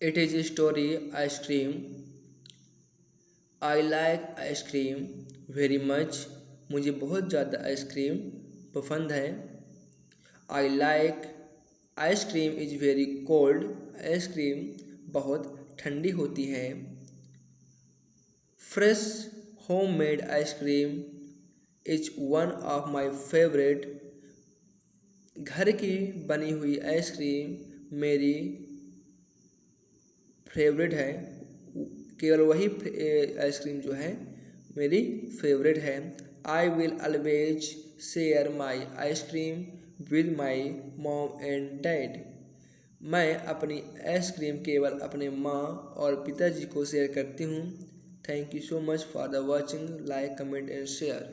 Story, ice cream. I like ice cream very much. मुझे बहुत ज़्यादा आइसक्रीम पसंद है I like ice cream is very cold ice cream बहुत ठंडी होती है fresh homemade ice cream is one of my favourite घर की बनी हुई आइसक्रीम मेरी फेवरेट है, केवल वही आइसक्रीम जो है, मेरी फेवरेट है। I will always share my ice cream with my mom and dad मैं अपनी आइसक्रीम केवल अपने माँ और पिताजी को शेयर करती हूँ। Thank you so much for the watching like comment and share